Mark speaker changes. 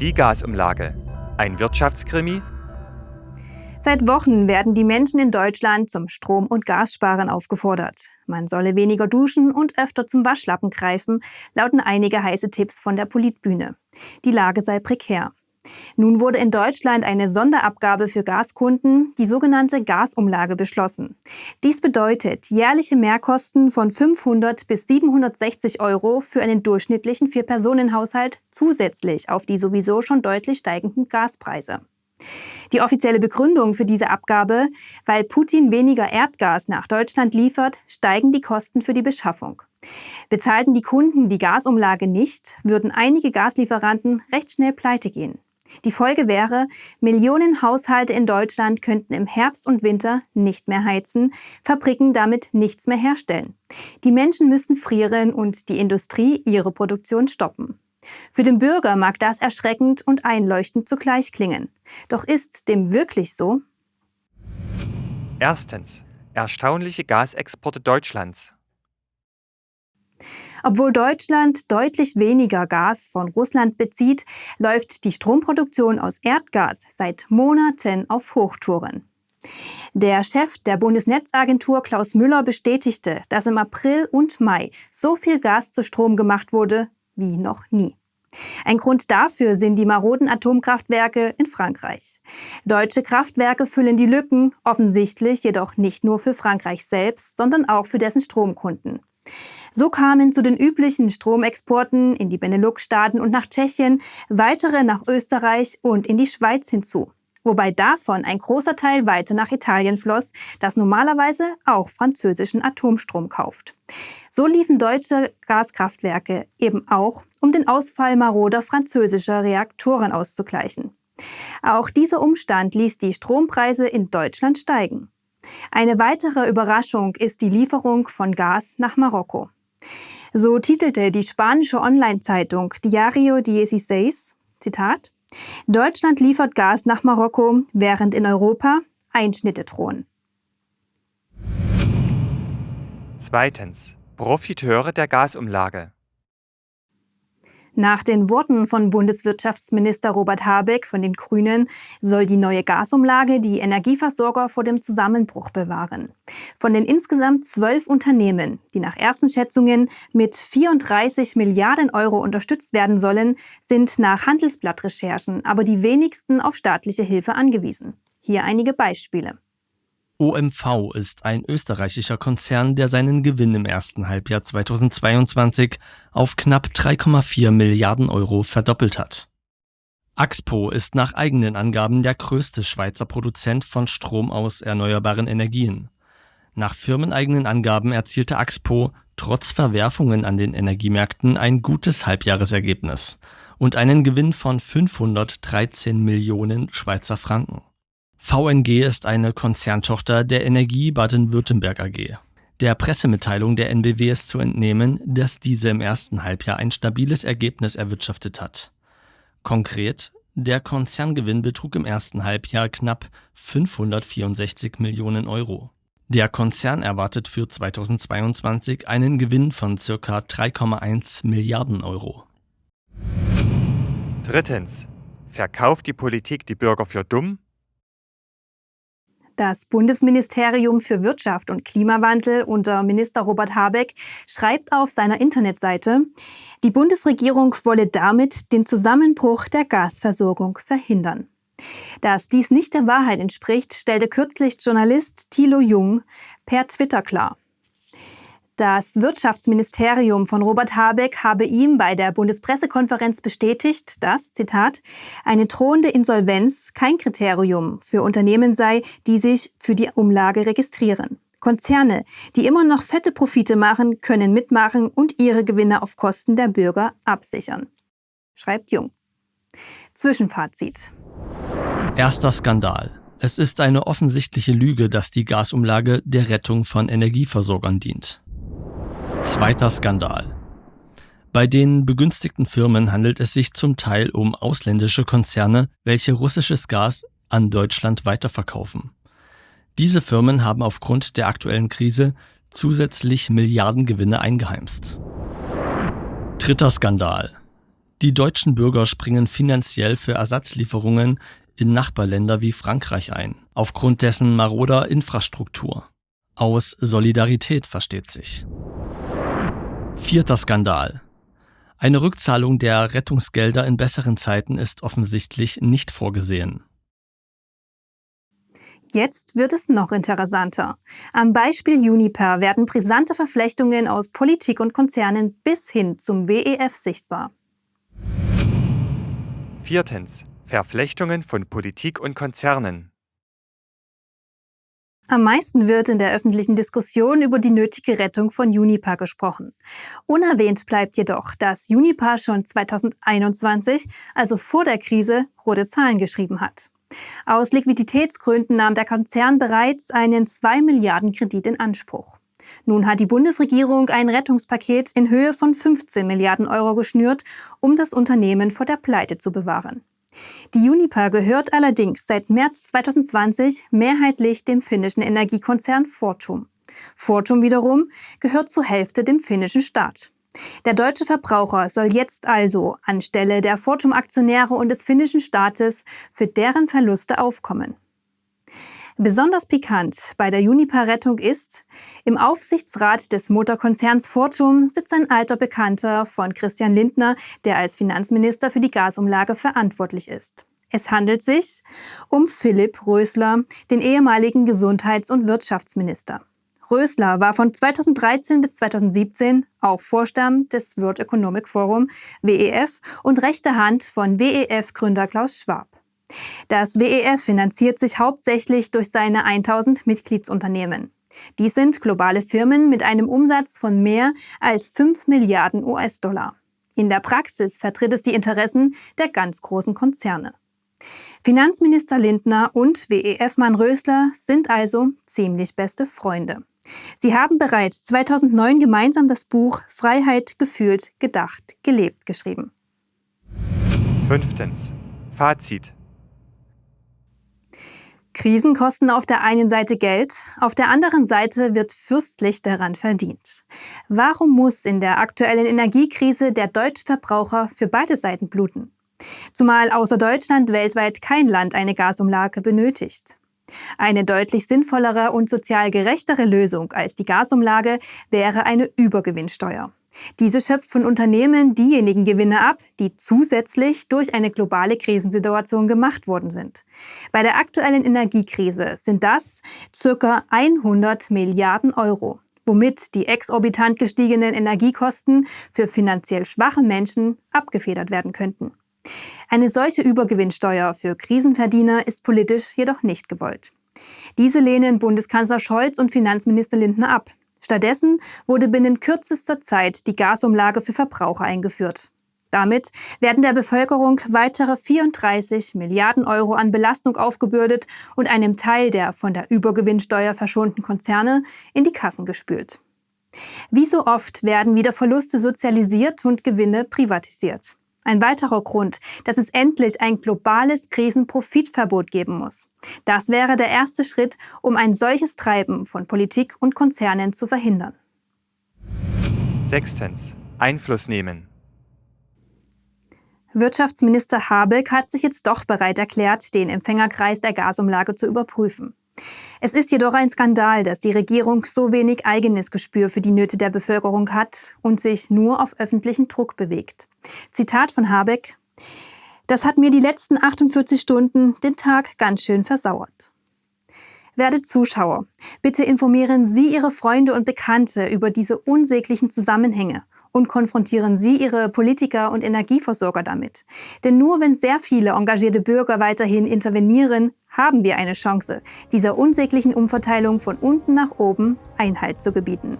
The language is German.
Speaker 1: Die Gasumlage. Ein Wirtschaftskrimi?
Speaker 2: Seit Wochen werden die Menschen in Deutschland zum Strom- und Gassparen aufgefordert. Man solle weniger duschen und öfter zum Waschlappen greifen, lauten einige heiße Tipps von der Politbühne. Die Lage sei prekär. Nun wurde in Deutschland eine Sonderabgabe für Gaskunden, die sogenannte Gasumlage, beschlossen. Dies bedeutet jährliche Mehrkosten von 500 bis 760 Euro für einen durchschnittlichen Vier-Personen-Haushalt zusätzlich auf die sowieso schon deutlich steigenden Gaspreise. Die offizielle Begründung für diese Abgabe, weil Putin weniger Erdgas nach Deutschland liefert, steigen die Kosten für die Beschaffung. Bezahlten die Kunden die Gasumlage nicht, würden einige Gaslieferanten recht schnell pleite gehen. Die Folge wäre, Millionen Haushalte in Deutschland könnten im Herbst und Winter nicht mehr heizen, Fabriken damit nichts mehr herstellen. Die Menschen müssen frieren und die Industrie ihre Produktion stoppen. Für den Bürger mag das erschreckend und einleuchtend zugleich klingen. Doch ist dem wirklich so?
Speaker 1: Erstens. Erstaunliche Gasexporte Deutschlands.
Speaker 2: Obwohl Deutschland deutlich weniger Gas von Russland bezieht, läuft die Stromproduktion aus Erdgas seit Monaten auf Hochtouren. Der Chef der Bundesnetzagentur Klaus Müller bestätigte, dass im April und Mai so viel Gas zu Strom gemacht wurde wie noch nie. Ein Grund dafür sind die maroden Atomkraftwerke in Frankreich. Deutsche Kraftwerke füllen die Lücken, offensichtlich jedoch nicht nur für Frankreich selbst, sondern auch für dessen Stromkunden. So kamen zu den üblichen Stromexporten in die Benelux-Staaten und nach Tschechien weitere nach Österreich und in die Schweiz hinzu. Wobei davon ein großer Teil weiter nach Italien floss, das normalerweise auch französischen Atomstrom kauft. So liefen deutsche Gaskraftwerke eben auch, um den Ausfall maroder französischer Reaktoren auszugleichen. Auch dieser Umstand ließ die Strompreise in Deutschland steigen. Eine weitere Überraschung ist die Lieferung von Gas nach Marokko. So titelte die spanische Online-Zeitung Diario 16, Zitat, Deutschland liefert Gas nach Marokko, während in Europa Einschnitte drohen.
Speaker 1: Zweitens. Profiteure der Gasumlage.
Speaker 2: Nach den Worten von Bundeswirtschaftsminister Robert Habeck von den Grünen soll die neue Gasumlage die Energieversorger vor dem Zusammenbruch bewahren. Von den insgesamt zwölf Unternehmen, die nach ersten Schätzungen mit 34 Milliarden Euro unterstützt werden sollen, sind nach Handelsblattrecherchen aber die wenigsten auf staatliche Hilfe angewiesen. Hier einige Beispiele.
Speaker 3: OMV ist ein österreichischer Konzern, der seinen Gewinn im ersten Halbjahr 2022 auf knapp 3,4 Milliarden Euro verdoppelt hat. Axpo ist nach eigenen Angaben der größte Schweizer Produzent von Strom aus erneuerbaren Energien. Nach firmeneigenen Angaben erzielte Axpo trotz Verwerfungen an den Energiemärkten ein gutes Halbjahresergebnis und einen Gewinn von 513 Millionen Schweizer Franken. VNG ist eine Konzerntochter der Energie Baden-Württemberg AG. Der Pressemitteilung der NBW ist zu entnehmen, dass diese im ersten Halbjahr ein stabiles Ergebnis erwirtschaftet hat. Konkret, der Konzerngewinn betrug im ersten Halbjahr knapp 564 Millionen Euro. Der Konzern erwartet für 2022 einen Gewinn von ca. 3,1 Milliarden Euro.
Speaker 1: Drittens. Verkauft die Politik die Bürger für dumm?
Speaker 2: Das Bundesministerium für Wirtschaft und Klimawandel unter Minister Robert Habeck schreibt auf seiner Internetseite, die Bundesregierung wolle damit den Zusammenbruch der Gasversorgung verhindern. Dass dies nicht der Wahrheit entspricht, stellte kürzlich Journalist Thilo Jung per Twitter klar. Das Wirtschaftsministerium von Robert Habeck habe ihm bei der Bundespressekonferenz bestätigt, dass, Zitat, eine drohende Insolvenz kein Kriterium für Unternehmen sei, die sich für die Umlage registrieren. Konzerne, die immer noch fette Profite machen, können mitmachen und ihre Gewinne auf Kosten der Bürger absichern. Schreibt Jung. Zwischenfazit.
Speaker 3: Erster Skandal. Es ist eine offensichtliche Lüge, dass die Gasumlage der Rettung von Energieversorgern dient. Zweiter Skandal. Bei den begünstigten Firmen handelt es sich zum Teil um ausländische Konzerne, welche russisches Gas an Deutschland weiterverkaufen. Diese Firmen haben aufgrund der aktuellen Krise zusätzlich Milliardengewinne eingeheimst. Dritter Skandal. Die deutschen Bürger springen finanziell für Ersatzlieferungen in Nachbarländer wie Frankreich ein, aufgrund dessen maroder Infrastruktur. Aus Solidarität versteht sich. Vierter Skandal. Eine Rückzahlung der Rettungsgelder in besseren Zeiten ist offensichtlich nicht vorgesehen.
Speaker 2: Jetzt wird es noch interessanter. Am Beispiel Uniper werden brisante Verflechtungen aus Politik und Konzernen bis hin zum WEF sichtbar.
Speaker 1: Viertens. Verflechtungen von Politik und Konzernen.
Speaker 2: Am meisten wird in der öffentlichen Diskussion über die nötige Rettung von Unipa gesprochen. Unerwähnt bleibt jedoch, dass Unipa schon 2021, also vor der Krise, rote Zahlen geschrieben hat. Aus Liquiditätsgründen nahm der Konzern bereits einen 2 Milliarden Kredit in Anspruch. Nun hat die Bundesregierung ein Rettungspaket in Höhe von 15 Milliarden Euro geschnürt, um das Unternehmen vor der Pleite zu bewahren. Die Uniper gehört allerdings seit März 2020 mehrheitlich dem finnischen Energiekonzern Fortum. Fortum wiederum gehört zur Hälfte dem finnischen Staat. Der deutsche Verbraucher soll jetzt also anstelle der Fortum-Aktionäre und des finnischen Staates für deren Verluste aufkommen. Besonders pikant bei der Uniper-Rettung ist, im Aufsichtsrat des Motorkonzerns Fortum sitzt ein alter Bekannter von Christian Lindner, der als Finanzminister für die Gasumlage verantwortlich ist. Es handelt sich um Philipp Rösler, den ehemaligen Gesundheits- und Wirtschaftsminister. Rösler war von 2013 bis 2017 auch Vorstand des World Economic Forum WEF und rechte Hand von WEF-Gründer Klaus Schwab. Das WEF finanziert sich hauptsächlich durch seine 1000 Mitgliedsunternehmen. Dies sind globale Firmen mit einem Umsatz von mehr als 5 Milliarden US-Dollar. In der Praxis vertritt es die Interessen der ganz großen Konzerne. Finanzminister Lindner und WEF-Mann Rösler sind also ziemlich beste Freunde. Sie haben bereits 2009 gemeinsam das Buch Freiheit gefühlt, gedacht, gelebt geschrieben.
Speaker 1: Fünftens. Fazit.
Speaker 2: Krisen kosten auf der einen Seite Geld, auf der anderen Seite wird fürstlich daran verdient. Warum muss in der aktuellen Energiekrise der deutsche Verbraucher für beide Seiten bluten? Zumal außer Deutschland weltweit kein Land eine Gasumlage benötigt. Eine deutlich sinnvollere und sozial gerechtere Lösung als die Gasumlage wäre eine Übergewinnsteuer. Diese schöpft von Unternehmen diejenigen Gewinne ab, die zusätzlich durch eine globale Krisensituation gemacht worden sind. Bei der aktuellen Energiekrise sind das ca. 100 Milliarden Euro, womit die exorbitant gestiegenen Energiekosten für finanziell schwache Menschen abgefedert werden könnten. Eine solche Übergewinnsteuer für Krisenverdiener ist politisch jedoch nicht gewollt. Diese lehnen Bundeskanzler Scholz und Finanzminister Lindner ab. Stattdessen wurde binnen kürzester Zeit die Gasumlage für Verbraucher eingeführt. Damit werden der Bevölkerung weitere 34 Milliarden Euro an Belastung aufgebürdet und einem Teil der von der Übergewinnsteuer verschonten Konzerne in die Kassen gespült. Wie so oft werden wieder Verluste sozialisiert und Gewinne privatisiert. Ein weiterer Grund, dass es endlich ein globales Krisenprofitverbot geben muss. Das wäre der erste Schritt, um ein solches Treiben von Politik und Konzernen zu verhindern.
Speaker 1: Sechstens. Einfluss nehmen.
Speaker 2: Wirtschaftsminister Habeck hat sich jetzt doch bereit erklärt, den Empfängerkreis der Gasumlage zu überprüfen. Es ist jedoch ein Skandal, dass die Regierung so wenig eigenes Gespür für die Nöte der Bevölkerung hat und sich nur auf öffentlichen Druck bewegt. Zitat von Habeck. Das hat mir die letzten 48 Stunden den Tag ganz schön versauert. Werte Zuschauer, bitte informieren Sie Ihre Freunde und Bekannte über diese unsäglichen Zusammenhänge und konfrontieren Sie Ihre Politiker und Energieversorger damit. Denn nur wenn sehr viele engagierte Bürger weiterhin intervenieren, haben wir eine Chance, dieser unsäglichen Umverteilung von unten nach oben Einhalt zu gebieten.